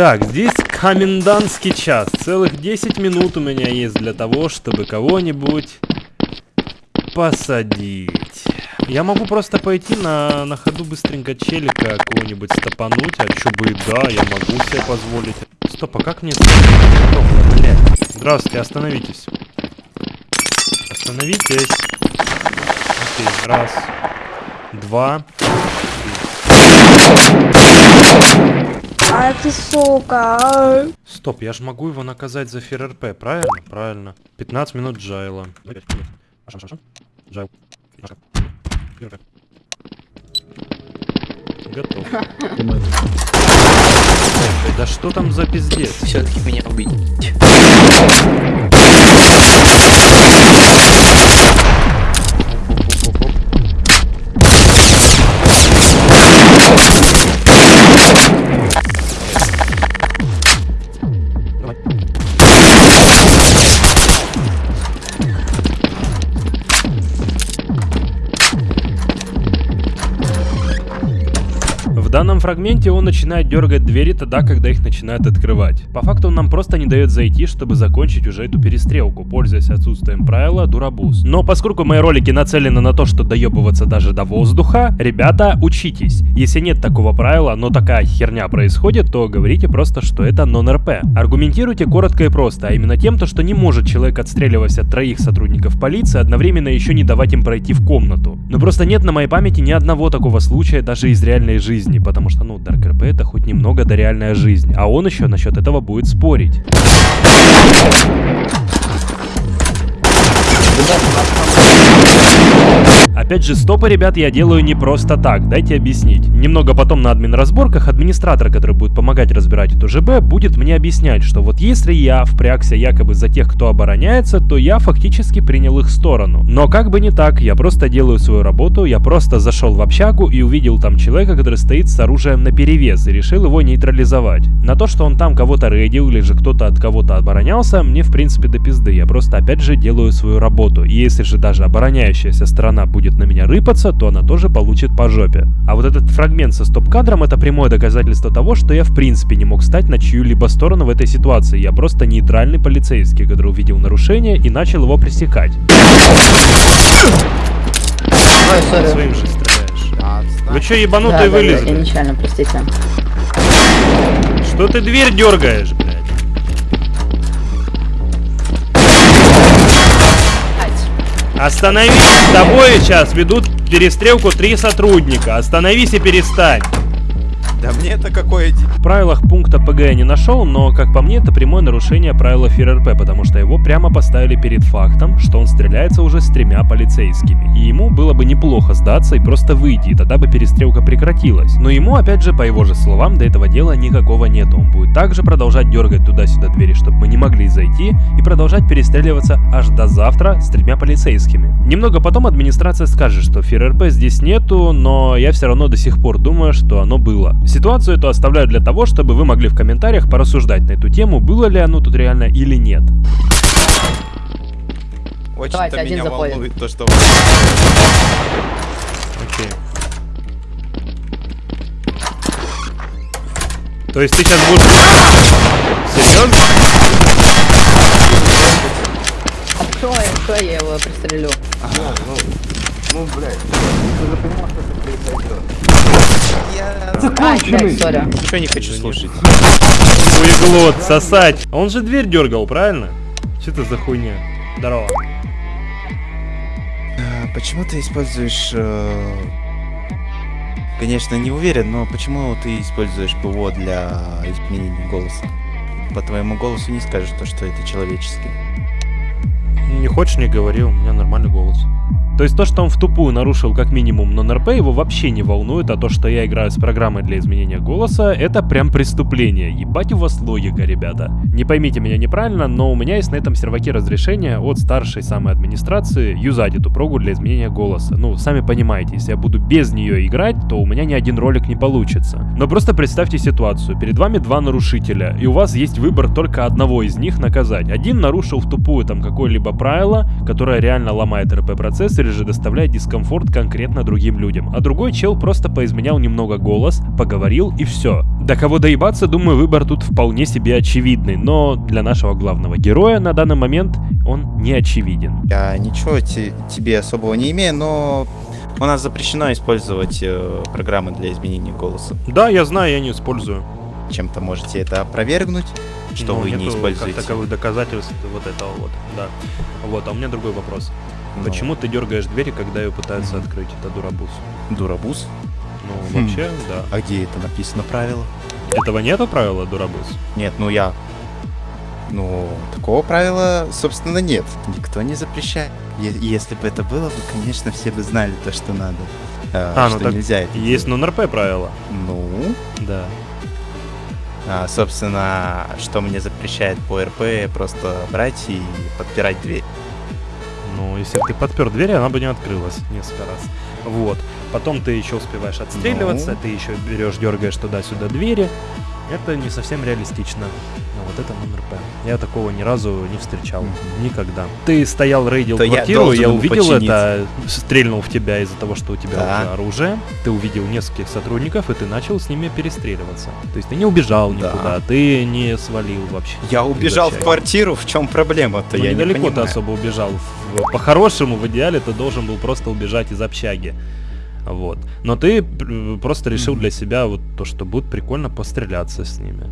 Так, здесь комендантский час. Целых 10 минут у меня есть для того, чтобы кого-нибудь посадить. Я могу просто пойти на, на ходу быстренько челика кого-нибудь стопануть, а чё бы и да, я могу себе позволить. Стоп, а как мне... Стоп. Здравствуйте, остановитесь. Остановитесь. Окей, раз, два. А ты сука. Стоп, я же могу его наказать за ФРРП, правильно? Правильно. 15 минут джайла. Джайл. Готов. Да что там за пиздец? Все-таки меня убить. Данном фрагменте он начинает дергать двери тогда, когда их начинают открывать. По факту он нам просто не дает зайти, чтобы закончить уже эту перестрелку, пользуясь отсутствием правила Дурабус. Но поскольку мои ролики нацелены на то, что доебываться даже до воздуха, ребята, учитесь. Если нет такого правила, но такая херня происходит, то говорите просто, что это нон-РП. Аргументируйте коротко и просто, а именно тем, то, что не может человек, отстреливаясь от троих сотрудников полиции, одновременно еще не давать им пройти в комнату. Но просто нет на моей памяти ни одного такого случая даже из реальной жизни, потому что, ну, Dark RP это хоть немного до реальная жизнь, а он еще насчет этого будет спорить. Опять же, стопы, ребят, я делаю не просто так, дайте объяснить. Немного потом на админ разборках администратор, который будет помогать разбирать эту ЖБ, будет мне объяснять, что вот если я впрягся якобы за тех, кто обороняется, то я фактически принял их сторону. Но как бы не так, я просто делаю свою работу, я просто зашел в общагу и увидел там человека, который стоит с оружием на перевес и решил его нейтрализовать. На то, что он там кого-то рейдил или же кто-то от кого-то оборонялся, мне в принципе до пизды. Я просто опять же делаю свою работу. Если же даже обороняющаяся сторона будет на меня рыпаться, то она тоже получит по жопе. А вот этот фрагмент со стоп-кадром это прямое доказательство того, что я в принципе не мог стать на чью-либо сторону в этой ситуации. Я просто нейтральный полицейский, который увидел нарушение и начал его пресекать. Ой. Своим же стреляешь. Вы чё, Да, ебанутые да, да, вылезли? я нечаянно, простите. Что ты дверь дергаешь, блядь? Остановись, с тобой сейчас ведут перестрелку три сотрудника. Остановись и перестань. Да мне это какое? В правилах пункта ПГ я не нашел, но, как по мне, это прямое нарушение правила ФРРП, потому что его прямо поставили перед фактом, что он стреляется уже с тремя полицейскими. И ему было бы неплохо сдаться и просто выйти, и тогда бы перестрелка прекратилась. Но ему, опять же, по его же словам, до этого дела никакого нету. Он будет также продолжать дергать туда-сюда двери, чтобы мы не могли зайти, и продолжать перестреливаться аж до завтра с тремя полицейскими. Немного потом администрация скажет, что ФРРП здесь нету, но я все равно до сих пор думаю, что оно было. Ситуацию эту оставляю для того, чтобы вы могли в комментариях порассуждать на эту тему, было ли оно тут реально или нет. Очень-то меня заходит. волнует то, что... Окей. То есть ты сейчас будешь... Серьезно? А кто, кто я его пристрелю? Я Ай, блядь, сори. ничего не хочу слушать. Хуеглот, сосать. А Он же дверь дергал, правильно? Что это за хуйня? Здорово. А, Почему ты используешь... э, Конечно, не уверен, но почему ты используешь ПВО для изменения голоса? По твоему голосу не скажешь то, что это человеческий. Не хочешь, не говори, у меня нормальный голос. То есть то, что он в тупую нарушил как минимум нон-РП, его вообще не волнует, а то, что я играю с программой для изменения голоса, это прям преступление. Ебать у вас логика, ребята. Не поймите меня неправильно, но у меня есть на этом серваке разрешение от старшей самой администрации юзать эту прогу для изменения голоса. Ну, сами понимаете, если я буду без нее играть, то у меня ни один ролик не получится. Но просто представьте ситуацию. Перед вами два нарушителя, и у вас есть выбор только одного из них наказать. Один нарушил в тупую там какое-либо правило, которое реально ломает РП-процесс, или же доставляет дискомфорт конкретно другим людям. А другой чел просто поизменял немного голос, поговорил и все. До кого доебаться, думаю, выбор тут вполне себе очевидный, но для нашего главного героя на данный момент он не очевиден. Я ничего те- тебе особого не имею, но у нас запрещено использовать э, программы для изменения голоса. Да, я знаю, я не использую. Чем-то можете это опровергнуть, что Но вы не используете. Как таковых доказательств вот этого вот, да. Вот, а у меня другой вопрос. Ну, Почему ты дергаешь двери, когда ее пытаются открыть? Это дурабус. Дурабус? Ну, Хм. вообще, да. А где это написано правило? Этого нету правила дурабус? Нет, ну я... Ну, такого правила, собственно, нет. Никто не запрещает. Е- если бы это было, бы, конечно, все бы знали то, что надо. э, А, ну что так нельзя это Есть делать. нон-РП правила. Ну, Да. а, собственно, что мне запрещает по РП, просто брать и подпирать дверь. Ну, если бы ты подпер дверь, она бы не открылась несколько раз. Вот. Потом ты еще успеваешь отстреливаться, Ну. ты еще берешь, дергаешь туда-сюда двери. Это не совсем реалистично. Но вот это нон-РП. Я такого ни разу не встречал. Никогда. Ты стоял, рейдил То я квартиру, я, ему увидел подчиниться. это, стрельнул в тебя из-за того, что у тебя Да. уже оружие. Ты увидел нескольких сотрудников, и ты начал с ними перестреливаться. То есть ты не убежал Да. никуда, ты не свалил вообще. Я убежал в квартиру, в чем проблема-то? Ну, я не недалеко ты понимаю. особо убежал. По-хорошему, в идеале, ты должен был просто убежать из общаги. Вот. Но ты п- просто решил Мгм. для себя вот то, что будет прикольно постреляться с ними.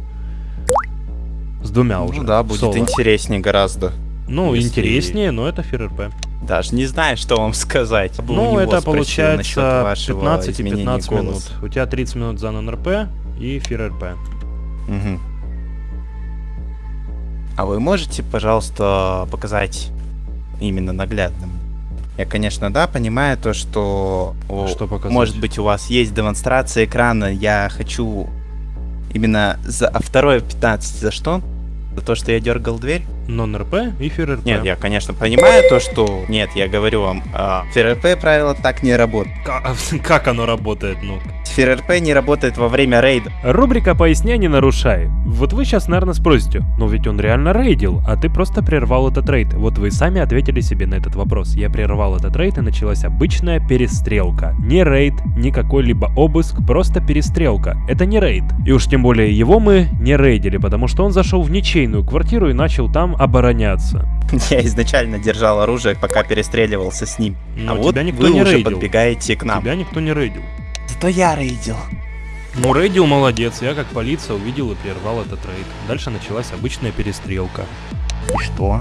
С двумя уже. Ну да, в будет соло. интереснее гораздо. Ну, если- интереснее, но это ФРРП. Даже не знаю, что вам сказать. Бы у Ну, это получается вашего 15 и изменения 15 минут. У тебя 30 минут за нон-РП и ФРРП. Мгм. А вы можете, пожалуйста, показать именно наглядным? Я, конечно, да, понимаю то, что, о, Что показать? может быть у вас есть демонстрация экрана. Я хочу именно за а второе 15 за что? За то, что я дергал дверь? Non-RP и FearRP. Нет, я, конечно, понимаю то, что... Нет, я говорю вам, а, FearRP правило так не работает. Ка- Как оно работает, ну? FearRP не работает во время рейда. Рубрика «Поясняй, не нарушай». Вот вы сейчас, наверное, спросите, но ведь он реально рейдил, а ты просто прервал этот рейд. Вот вы сами ответили себе на этот вопрос. Я прервал этот рейд и началась обычная перестрелка. Не рейд, не какой-либо обыск, просто перестрелка. Это не рейд. И уж тем более его мы не рейдили, потому что он зашел в ничейную квартиру и начал там обороняться. Я изначально держал оружие, пока перестреливался с ним. Но а вот тебя никто вы не уже рейдил. подбегаете к нам. Тебя никто не рейдил. Зато я рейдил. Ну, рейдил молодец, я как полиция увидел и прервал этот рейд. Дальше началась обычная перестрелка. И что?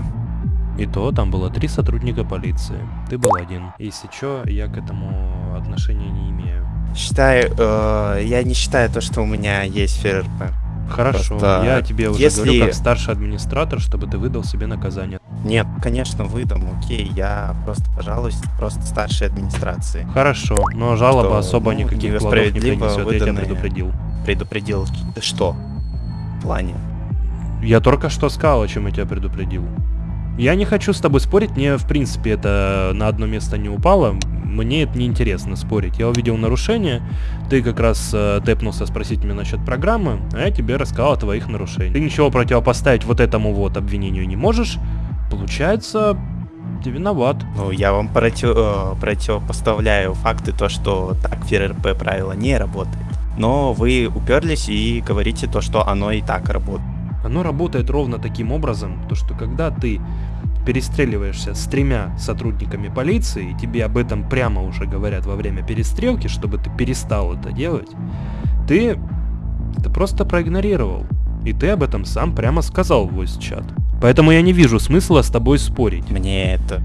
И то там было три сотрудника полиции. Ты был один. Если чё, я к этому отношения не имею. Считаю, э, я не считаю то, что у меня есть ФРП. Хорошо, Просто я тебе уже если- говорю как старший администратор, чтобы ты выдал себе наказание. Нет, конечно, выдам, окей, я просто, пожалуйста, просто старшей администрации. Хорошо, но жалоба Что, особо ну, никаких плодов не принесет, я тебя выданные. предупредил. Предупредил, что? В плане. Я только что сказал, о чем я тебя предупредил. Я не хочу с тобой спорить, мне в принципе это на одно место не упало, мне это не интересно спорить. Я увидел нарушение, ты как раз э, тэпнулся спросить меня насчет программы, а я тебе рассказал о твоих нарушениях. Ты ничего противопоставить вот этому вот обвинению не можешь, получается, ты виноват. Ну, я вам против, э, противопоставляю факты, то, что так ФРП правило не работает. Но вы уперлись и говорите то, что оно и так работает. Оно работает ровно таким образом, то что когда ты перестреливаешься с тремя сотрудниками полиции, и тебе об этом прямо уже говорят во время перестрелки, чтобы ты перестал это делать, ты это просто проигнорировал. И ты об этом сам прямо сказал в voice чат. Поэтому я не вижу смысла с тобой спорить. Мне это...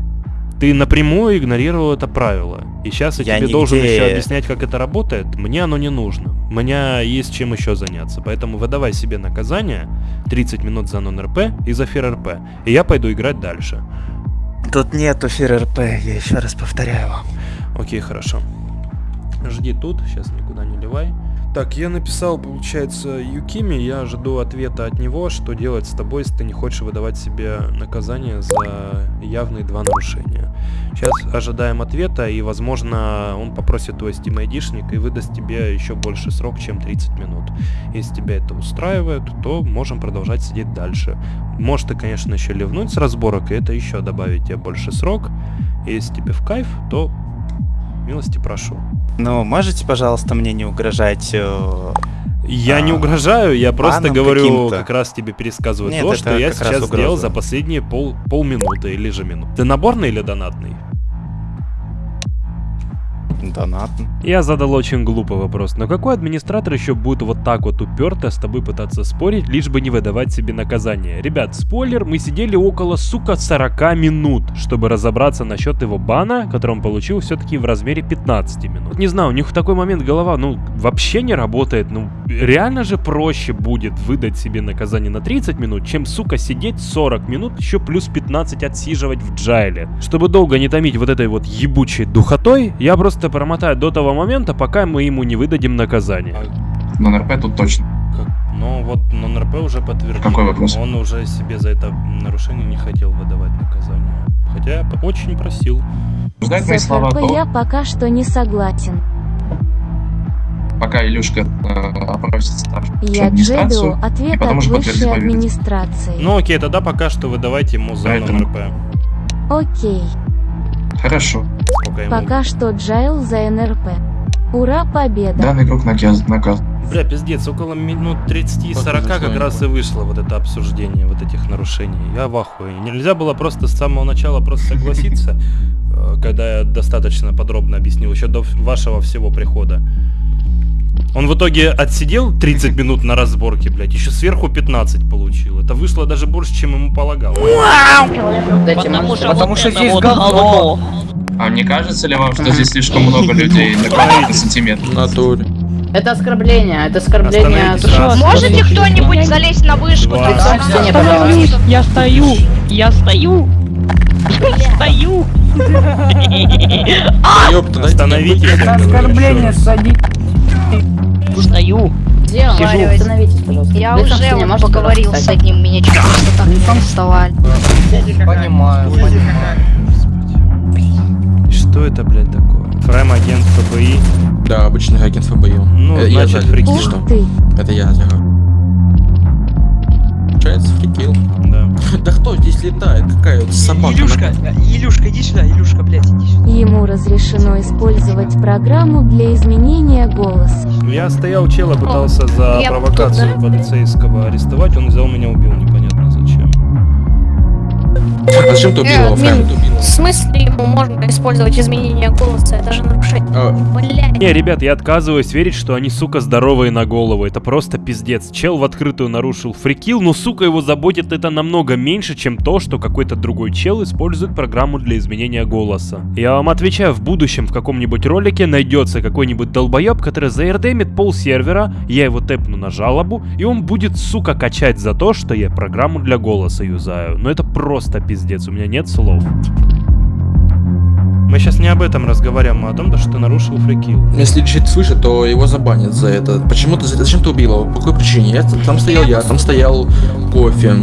Ты напрямую игнорировал это правило. И сейчас я, Я тебе нигде- должен еще объяснять, как это работает. Мне оно не нужно. У меня есть чем еще заняться. Поэтому выдавай себе наказание 30 минут за нон-РП и за фир-РП. И я пойду играть дальше. Тут нету ФРП, я еще раз повторяю вам. Окей, хорошо. Жди тут, сейчас никуда не ливай. Так, я написал, получается, Юкими, я жду ответа от него, что делать с тобой, если ты не хочешь выдавать себе наказание за явные два нарушения. Сейчас ожидаем ответа, и, возможно, он попросит твой Steam айдишник и выдаст тебе еще больше срок, чем 30 минут. Если тебя это устраивает, то можем продолжать сидеть дальше. Может ты, конечно, еще ливнуть с разборок, и это еще добавить тебе больше срок. Если тебе в кайф, то милости прошу. Ну, можете, пожалуйста, мне не угрожать? э, Я не А, угрожаю, я просто говорю, как раз тебе пересказываю Нет, то, что я сейчас сделал за последние пол, полминуты или же минут. Ты наборный или донатный? Донатно. Я задал очень глупый вопрос, но какой администратор еще будет вот так вот уперто с тобой пытаться спорить, лишь бы не выдавать себе наказание? Ребят, спойлер, мы сидели около, сука, 40 минут, чтобы разобраться насчет его бана, который он получил все-таки в размере 15 минут. Не знаю, у них в такой момент голова, ну, вообще не работает, ну, реально же проще будет выдать себе наказание на 30 минут, чем, сука, сидеть 40 минут, еще плюс 15 отсиживать в джайле. Чтобы долго не томить вот этой вот ебучей духотой, я просто промотаю до того момента, пока мы ему не выдадим наказание. На НРП тут точно. Ну вот НРП уже подтвердил. Какой вопрос? Он уже себе за это нарушение не хотел выдавать наказание. Хотя очень просил. Ждать мои С слова то, я пока что не согласен. пока Илюшка э, опросит старшую Я. Джеду ответ от высшей администрации. Ну окей, тогда пока что выдавайте ему за Поэтому- НРП. Окей. Хорошо. Ему? Пока что Джайл за НРП. Ура, победа! Данный круг наказ. наказ. Бля, пиздец, около минут 30-40 как раз и вышло вот это обсуждение вот этих нарушений. Я в ахуе. Нельзя было просто с самого начала просто согласиться, э, когда я достаточно подробно объяснил, еще до вашего всего прихода. Он в итоге отсидел 30 минут на разборке, блядь, еще сверху 15 получил. Это вышло даже больше, чем ему полагалось. Потому что, Потому вот что это здесь говно. А не кажется ли вам, что здесь слишком много людей на квадратный сантиметр? натуре. Это оскорбление, это оскорбление. Можете кто-нибудь залезть на вышку? Я стою, я стою, я стою. Ёпта, Остановитесь, говорю, оскорбление, еще Стою. Где он? Сижу. Остановитесь, пожалуйста. Я к уже вот поговорил с одним, меня чуть просто так не вставали. Понимаю, понимаю. Господи. Что это, блядь, такое? Фрэм агент ФБИ. Да, обычный агент ФБИ. Ну, Э, я значит, фрикил. Это я ага. Получается фрикил. Да. Да кто здесь летает? Какая вот собака? Илюшка, Илюшка, иди сюда, Илюшка, блядь, иди сюда. Ему разрешено использовать программу для изменения голоса. Я стоял, чела пытался за провокацию полицейского арестовать, он взял меня убил, непонятно. А зачем ты убил Э, В смысле ему можно использовать изменение голоса? Это же нарушение. А, Блядь. Не, ребят, я отказываюсь верить, что они, сука, здоровые на голову. Это просто пиздец. Чел в открытую нарушил фрикил, но, сука, его заботит это намного меньше, чем то, что какой-то другой чел использует программу для изменения голоса. Я вам отвечаю, в будущем в каком-нибудь ролике найдется какой-нибудь долбоеб, который заэрдемит пол сервера, я его тэпну на жалобу, и он будет, сука, качать за то, что я программу для голоса юзаю. Но это просто пиздец, у меня нет слов. Мы сейчас не об этом разговариваем, а о том, то, что ты нарушил фрикил. Если чит свыше, то его забанят за это. Почему ты, зачем ты убил его? По какой причине? Я, там стоял я, там стоял кофе.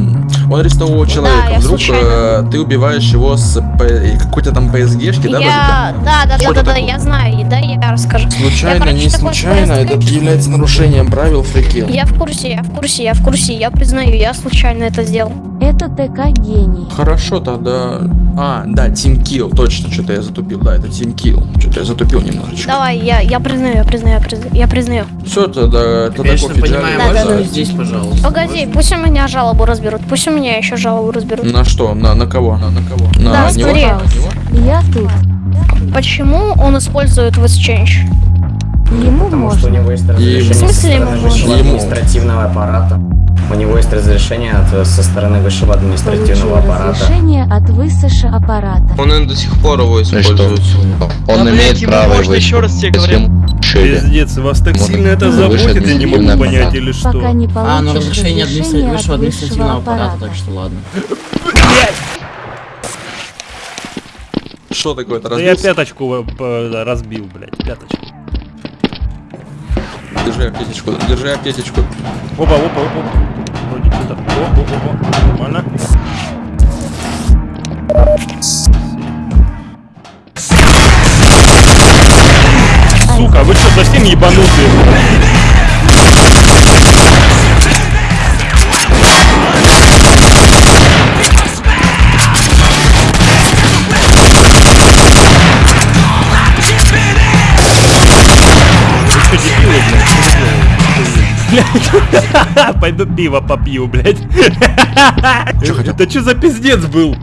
Он арестовал человека. я Вдруг э, ты убиваешь его с какой-то там PSG-шки, да, Я... Да, да, да, да, да, я знаю, да, я расскажу. Случайно, короче, не случайно, это является нарушением правил фрикил. Я в курсе, я в курсе, я в курсе, я признаю, я случайно это сделал. Это ТК гений. Хорошо, тогда... А, да, Team Kill, точно, что-то я затупил, да, это Team Kill. Что-то я затупил немножечко. Давай, я, я признаю, я признаю, я признаю, я признаю. Все, тогда, тогда Конечно, кофе понимаю, Да, да, за- да. здесь, пожалуйста. Погоди, пусть у меня жалобу разберут, пусть у меня еще жалобу разберут. На что? На, на кого? На, на кого? На Да, него? На него? Я тут. Почему он использует Change? Ему Потому что у можно. него есть Ему. В смысле ему можно? административного аппарата. У него есть разрешение от, со стороны высшего Получил административного аппарата. разрешение от высшего аппарата. Он до сих пор его использует. Он имеет право можно еще раз тебе говорю. Пиздец, вас так сильно это заботит, я не могу понять, или что? Пока не А, ну разрешение разрешение высшего от административного аппарата, аппарата. так что ладно. Что такое? Это Да я разбился? пяточку э, разбил, блядь, пяточку. Держи аптечечку, держи аптечечку. Опа, опа, опа. Вроде что-то. О, о, о. Нормально. Сука, вы что, совсем ебанутые? Блядь? Что. Пойду пиво попью, блядь. Это что за пиздец был?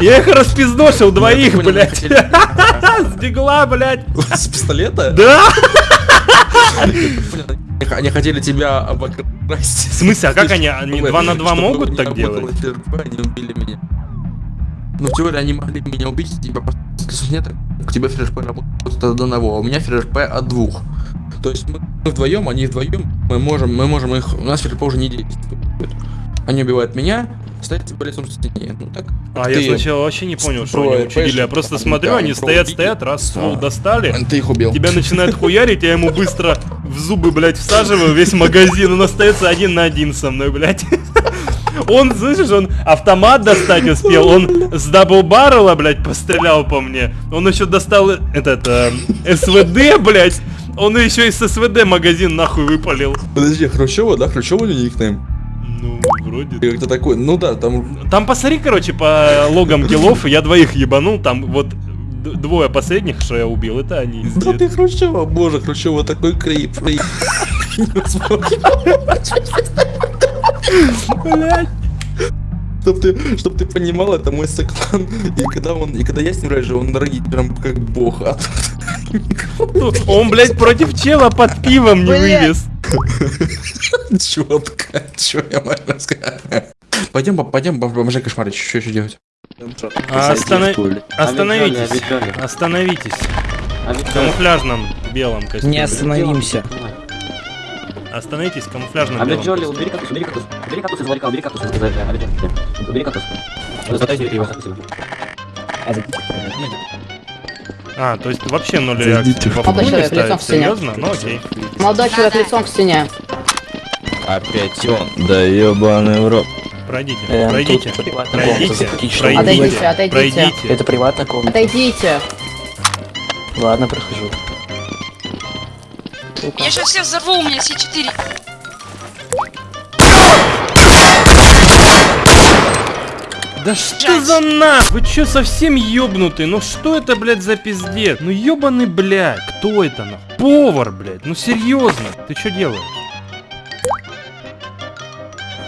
Я их распиздошил двоих, блядь. С дигла, блядь. С пистолета? Да? Они- хотели тебя обокрасть. В смысле, а как они- они Чтобы- два на два чтобы могут не так делать? Они убили меня. Ну, в теории они могли меня убить, типа, нет, у тебя ФРП работает от одного, а у меня ФРП от двух. То есть мы, вдвоем, они вдвоем, мы можем, мы можем их, у нас ФРП уже не действует. Они убивают меня, ставят тебя лицом к стене. Ну так. А я сначала вообще не понял, что они учудили. Я просто смотрю, они стоят, стоят, раз ствол А. достали. Ты их убил. Тебя начинают хуярить, я ему быстро в зубы, блядь, всаживаю весь магазин. Он остается один на один со мной, блядь. Он, слышишь, он автомат достать успел, он с даблбаррела, блядь, пострелял по мне. Он еще достал этот э, СВД, блядь. Он еще из СВД магазин нахуй выпалил. Подожди, Хрущева, да? Хрущева у него никнейм? Ну, вроде. Как-то такой, ну да, там... Там посмотри, короче, по логам киллов, я двоих ебанул, там вот двое последних, что я убил, это они. Да ты Хрущева, боже, Хрущева такой крип. Блядь. Чтоб ты, чтоб ты понимал, это мой соклан. И когда он, и когда я с ним рожу, он дорогит прям как бог. А тут Он, блядь, против чела под пивом не Блядь. вывез. четко, что я могу сказать. Пойдем, пойдем, поможи кошмарить, что еще делать? А, остана- Остановитесь. Остановитесь. В камуфляжном белом костюме. Не остановимся. Остановитесь в камуфляжном белом костюме. убери кактус, убери кактус. Убери кактус из ларька, убери кактус. Убери кактус. Золотайте его. А, то есть вообще ноль реакции. Во Молодой человек, лицом к стене. Серьезно? Ну окей. Молодой человек лицом к стене. Опять он. Да ебаный в рот. Пройдите, Э, пройдите, пройдите, пройдите, Отойдите, отойдите. пройдите. Это приватная комната. Отойдите. Ладно, прохожу. Я сейчас всех взорву, у меня С4. Да что за на? Вы чё совсем ёбнутый? Ну что это, блядь, за пиздец? Ну ёбаный, блядь. Кто это, на? Повар, блядь. Ну серьезно. Ты что делаешь?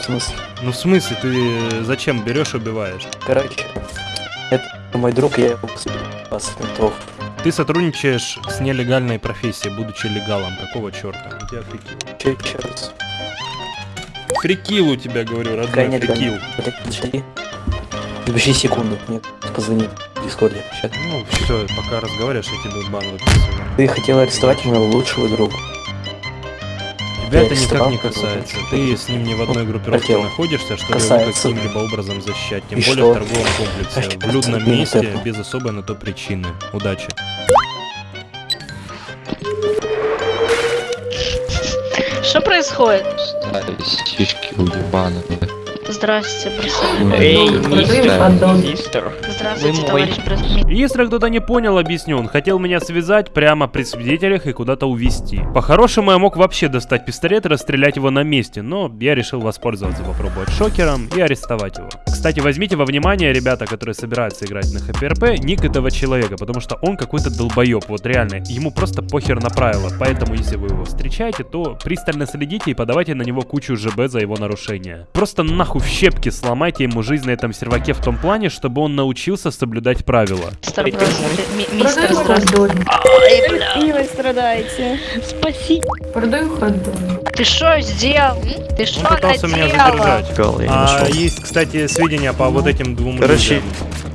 В смысле? Ну в смысле, ты э, зачем берешь и убиваешь? Короче, это мой друг, я его ментов. Ты сотрудничаешь с нелегальной профессией, будучи легалом. Какого черта? У тебя фрикил. Че еще раз? Фрикил у тебя, говорю, родной, Какая нет, фрикил. Подожди. Подожди секунду. Мне позвони в Дискорде. Сейчас. Ну, все, пока разговариваешь, я тебе бан выписываю. Ты хотел арестовать моего лучшего друга. Тебя это никак не касается. Ты с ним не в одной группировке Хотел. находишься, чтобы его каким-либо образом защищать. Тем И более что? в торговом комплексе, в людном месте, это. без особой на то причины. Удачи. Что происходит? Сиськи уебаны. Здрасте. Эй, мистер. Здравствуйте, Вы товарищ бросали. Если кто-то не понял, объясню. Он хотел меня связать прямо при свидетелях и куда-то увезти. По-хорошему, я мог вообще достать пистолет и расстрелять его на месте, но я решил воспользоваться, попробовать шокером и арестовать его. Кстати, возьмите во внимание, ребята, которые собираются играть на ХПРП, ник этого человека, потому что он какой-то долбоеб, вот реально. Ему просто похер на правила, поэтому если вы его встречаете, то пристально следите и подавайте на него кучу ЖБ за его нарушение. Просто нахуй в щепки сломайте ему жизнь на этом серваке в том плане, чтобы он научился соблюдать правила. Мистер, страдаете. Спаси. Продаю хот Ты что сделал? Ты что Он пытался меня задержать. А есть, кстати, сведения по вот этим двум Короче- людям.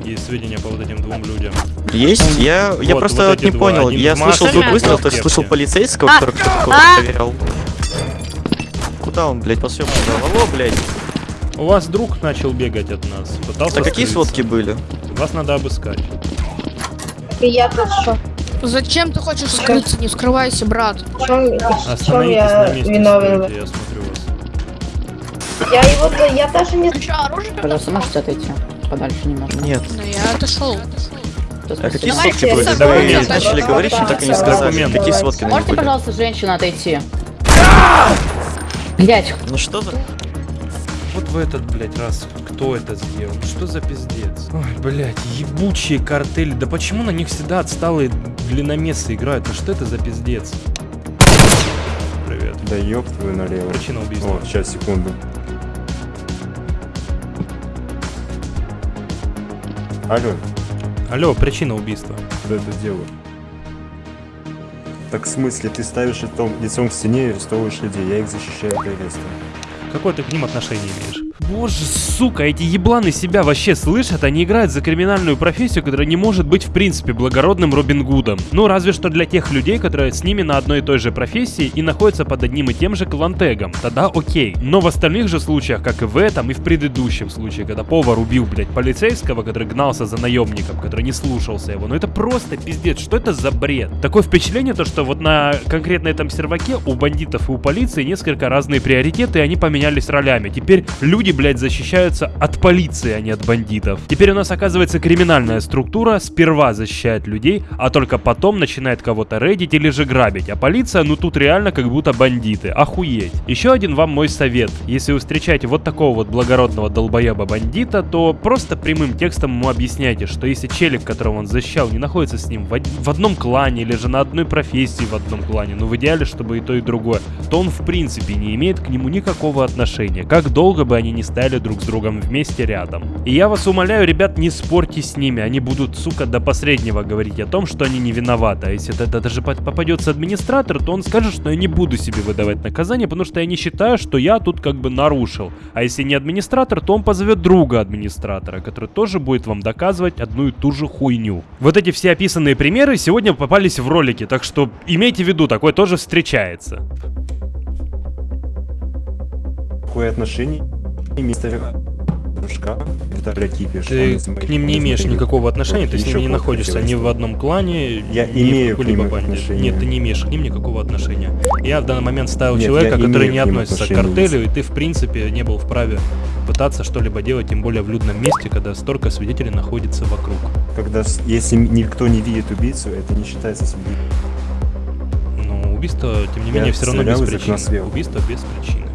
Есть сведения по вот этим двум людям. Есть? Я, я Вот, просто вот не два. понял. Один Я слышал маске, звук другой выстрела, в то слышал полицейского, А, который кто-то а. проверял. Куда он, блядь, по съемку дал? Алло, блядь. У вас друг начал бегать от нас. Пытался А какие скрыться. сводки были? Вас надо обыскать. И я тут что? Зачем ты хочешь скрыться? Не скрывайся, брат. Остановитесь на месте, стойте, я смотрю вас. Я его, я даже не... Ты что, оружие? Пожалуйста, можете отойти подальше немножко? Нет. Ну, я отошел. А какие сводки были? с Да вы собой мне опять начали говорить, чем так и не сказали. Какие сводки на Можете, пожалуйста, женщина отойти? Блять, Ну что за... В этот, блядь, раз кто это сделал? Что за пиздец? Ой, блядь, ебучие картели. Да почему на них всегда отсталые длинномессы играют? Ну что это за пиздец? Привет. Да ёб твою налево. Причина убийства. О, сейчас, секунду. Алло, Алло, причина убийства. кто это делает? Так в смысле, ты ставишь лицом, лицом к стене и арестовываешь людей, я их защищаю от ареста. Какое ты к ним отношение имеешь? Боже, сука, эти ебланы себя вообще слышат? Они играют за криминальную профессию, которая не может быть в принципе благородным Робин Гудом. Ну, разве что для тех людей, которые с ними на одной и той же профессии и находятся под одним и тем же клантегом. Тогда окей. Но в остальных же случаях, как и в этом, и в предыдущем случае, когда повар убил, блядь, полицейского, который гнался за наемником, который не слушался его, ну это просто пиздец, что это за бред? Такое впечатление, то, что вот на конкретно этом серваке у бандитов и у полиции несколько разные приоритеты, и они поменялись ролями. Теперь люди, блядь, защищаются от полиции, а не от бандитов. Теперь у нас оказывается криминальная структура сперва защищает людей, а только потом начинает кого-то рейдить или же грабить. А полиция, ну тут реально как будто бандиты. Охуеть. Еще один вам мой совет. Если вы встречаете вот такого вот благородного долбоеба бандита, то просто прямым текстом ему объясняйте, что если челик, которого он защищал, не находится с ним в, од- в одном клане или же на одной профессии в одном клане, ну в идеале, чтобы и то, и другое, то он в принципе не имеет к нему никакого отношения, как долго бы они ни стояли друг с другом вместе рядом. И я вас умоляю, ребят, не спорьте с ними, они будут, сука, до последнего говорить о том, что они не виноваты, а если это даже попадется администратор, то он скажет, что я не буду себе выдавать наказание, потому что я не считаю, что я тут как бы нарушил. А если не администратор, то он позовет друга администратора, который тоже будет вам доказывать одну и ту же хуйню. Вот эти все описанные примеры сегодня попались в ролике, так что имейте в виду, такое тоже встречается. Какое отношение мистер блядь, кипиш. Ты к ним не имеешь никакого отношения, ты с ними не находишься ни в одном клане, Я ни имею в какой-либо банде. Нет, ты не имеешь к ним никакого отношения. Я в данный момент ставил Нет, человека, я который не относится к картелю, и ты в принципе не был вправе пытаться что-либо делать, тем более в людном месте, когда столько свидетелей находится вокруг. Когда, если никто не видит убийцу, это не считается убийством. Но убийство, тем не Я менее, все равно без причины. Убийство без причины.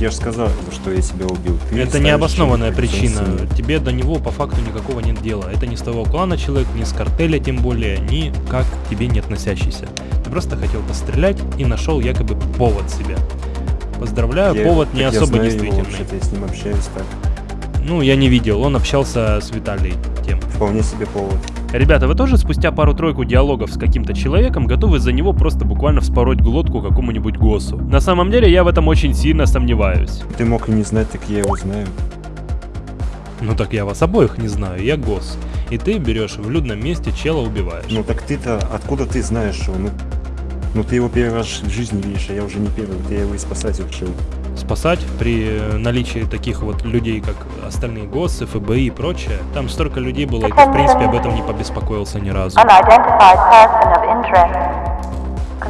Я же сказал, что я себя убил. Ты Это необоснованная причина. Тебе до него по факту никакого нет дела. Это не с твоего клана человек, не с картеля тем более, ни как к тебе не относящийся. Ты просто хотел пострелять и нашел якобы повод себе. Поздравляю, Я- повод не так я особо знаю его действительный. вообще-то, я с ним общаюсь так. Ну, я не видел, он общался с Виталием тем. Вполне себе повод. Ребята, вы тоже спустя пару-тройку диалогов с каким-то человеком готовы за него просто буквально вспороть глотку какому-нибудь госу? На самом деле я в этом очень сильно сомневаюсь. Ты мог и не знать, так я его знаю. Ну так я вас обоих не знаю, я гос. И ты берешь в людном месте чела убиваешь. Ну так ты-то, откуда ты знаешь, что ну, ну ты его первый раз в жизни видишь, а я уже не первый, вот я его и спасать решил. Спасать при э, наличии таких вот людей, как остальные ГОСы, ФБИ и прочее. Там столько людей было, и ты, в принципе, об этом не побеспокоился ни разу.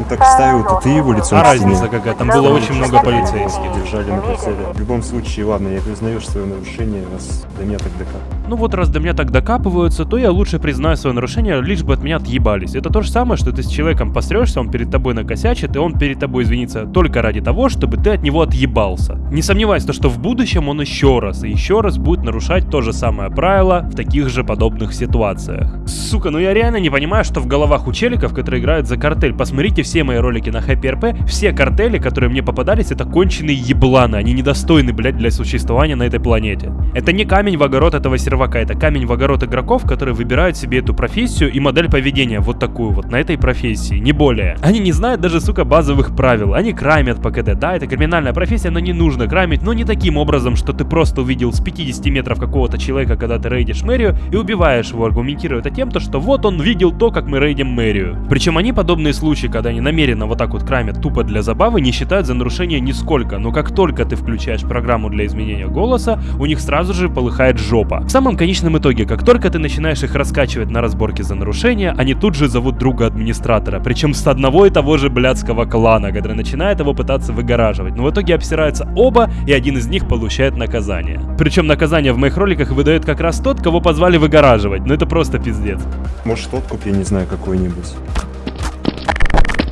Ну так ставил-то ты его лицом А разница какая? Там было очень много полицейских. Держали на прицеле. В любом случае, ладно, я признаю свое нарушение, раз до меня так докапывается. Ну вот раз до меня так докапываются, то я лучше признаю свое нарушение, лишь бы от меня отъебались. Это то же самое, что ты с человеком пострешься, он перед тобой накосячит, и он перед тобой извинится только ради того, чтобы ты от него отъебался. Не сомневайся, то, что в будущем он еще раз и еще раз будет нарушать то же самое правило в таких же подобных ситуациях. Сука, ну я реально не понимаю, что в головах у челиков, которые играют за картель. Посмотрите все мои ролики на HappyRP, все картели, которые мне попадались, это конченые ебланы, они недостойны, блядь, для существования на этой планете. Это не камень в огород этого сервака, это камень в огород игроков, которые выбирают себе эту профессию и модель поведения, вот такую вот, на этой профессии, не более. Они не знают даже, сука, базовых правил, они крамят по КД, да, это криминальная профессия, но не нужно крамить, но не таким образом, что ты просто увидел с 50 метров какого-то человека, когда ты рейдишь мэрию, и убиваешь его, аргументируя это тем, то, что вот он видел то, как мы рейдим мэрию. Причем они подобные случаи, когда они намеренно вот так вот крамят тупо для забавы, не считают за нарушение нисколько, но как только ты включаешь программу для изменения голоса, у них сразу же полыхает жопа. В самом конечном итоге, как только ты начинаешь их раскачивать на разборке за нарушения, они тут же зовут друга администратора, причем с одного и того же блядского клана, который начинает его пытаться выгораживать. Но в итоге обсираются оба, и один из них получает наказание. Причем наказание в моих роликах выдает как раз тот, кого позвали выгораживать. Ну это просто пиздец. Может, откуп, я не знаю, какой-нибудь.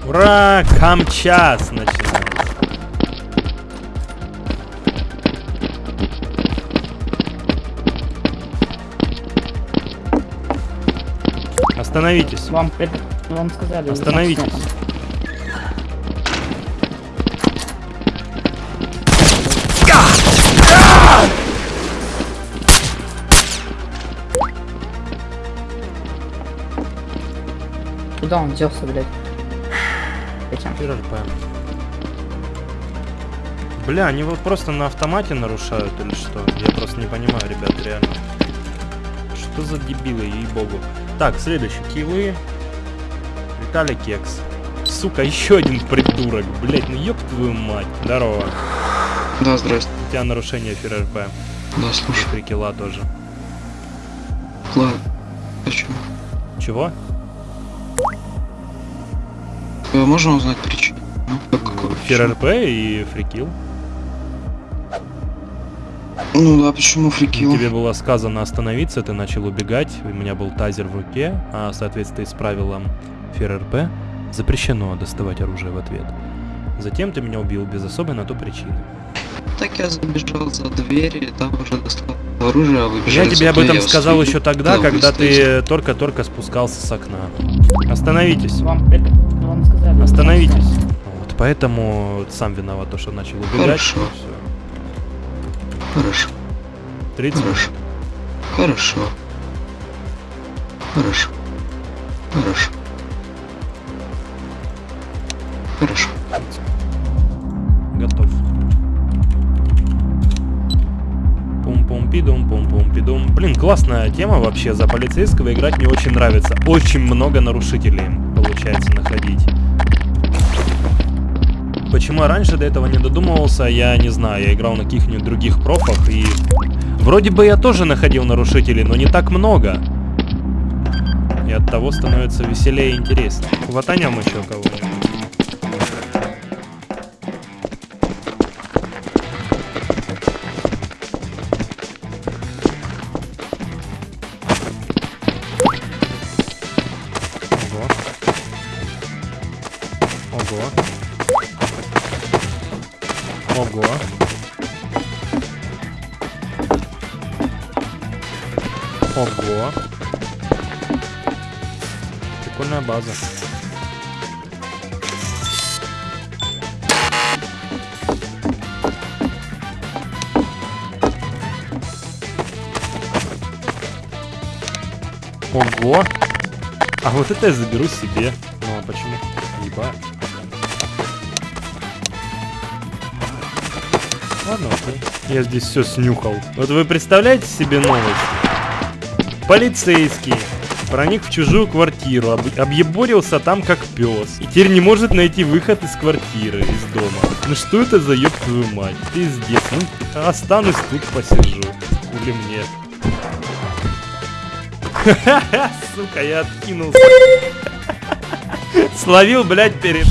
Ура! Камчас начинается. Остановитесь. Вам это... Вам сказали. Остановитесь. Куда он делся, блядь? Этим. Бля, они вот просто на автомате нарушают или что? Я просто не понимаю, ребят, реально. Что за дебилы, ей-богу. Так, следующий. Килы. Виталий Кекс. Сука, еще один придурок. Блять, ну ёб твою мать. Здорово. Да, здрасте. У тебя нарушение ФРРП. Да, слушай. И три килла тоже. Ладно. Почему? Чего? Э, Можно узнать причину? Ну, как какой? ФРРП и фрикил. Ну да, почему фрикил? Тебе было сказано остановиться, ты начал убегать, у меня был тазер в руке, а в соответствии с правилом ФРРП запрещено доставать оружие в ответ. Затем ты меня убил без особой на то причины. Так я забежал за дверь, и там уже достал оружие, а Я тебе об этом сказал еще тогда, когда ты только-только спускался с окна. Остановитесь. Вам это... Вам сказали. Остановитесь. Вот, поэтому сам виноват, то, что начал убегать. Хорошо. Хорошо. 30 Хорошо. Хорошо. Хорошо. Хорошо. Хорошо. Готов. Пум-пум-пидум, пум-пум-пидум. Блин, классная тема вообще. За полицейского играть мне очень нравится. Очень много нарушителей получается находить. Почему я раньше до этого не додумывался, я не знаю. Я играл на каких-нибудь других профах и... Вроде бы я тоже находил нарушителей, но не так много. И от того становится веселее и интереснее. Хватанем еще кого-нибудь. База. Ого. А вот это я заберу себе. Ну а почему? Ебать. Ладно, окей. Я здесь все снюхал. Вот вы представляете себе новость? Полицейский проник в чужую квартиру, об- объеборился там как пес. И теперь не может найти выход из квартиры, из дома. Ну что это за ёб твою мать? Пиздец. Ну, останусь тут посижу. Или мне. Сука, я откинулся. Словил, блядь, перед